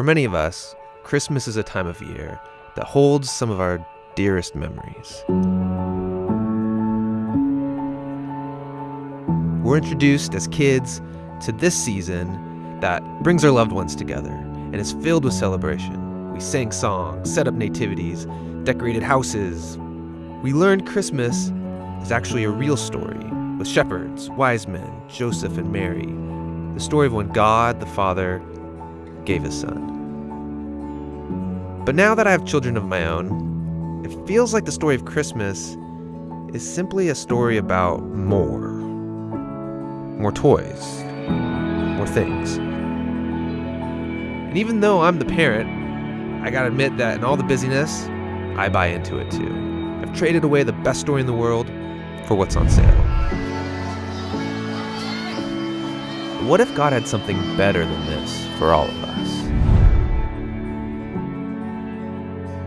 For many of us, Christmas is a time of year that holds some of our dearest memories. We're introduced as kids to this season that brings our loved ones together and is filled with celebration. We sang songs, set up nativities, decorated houses. We learned Christmas is actually a real story with shepherds, wise men, Joseph, and Mary. The story of when God the Father gave his son. But now that I have children of my own, it feels like the story of Christmas is simply a story about more. More toys, more things. And even though I'm the parent, I gotta admit that in all the busyness, I buy into it too. I've traded away the best story in the world for what's on sale. What if God had something better than this for all of us?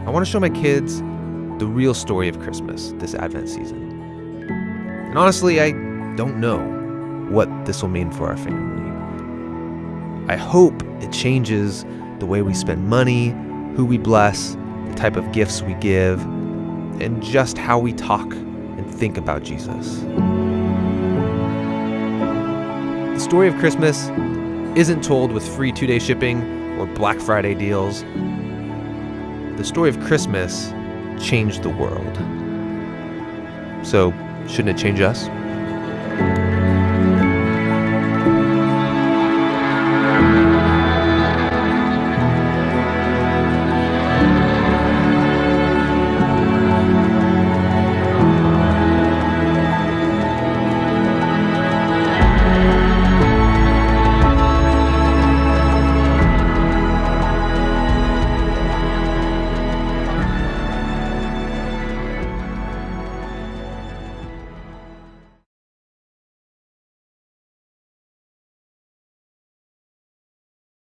I want to show my kids the real story of Christmas this Advent season. And honestly, I don't know what this will mean for our family. I hope it changes the way we spend money, who we bless, the type of gifts we give, and just how we talk and think about Jesus. The story of Christmas isn't told with free two day shipping or Black Friday deals. The story of Christmas changed the world. So, shouldn't it change us?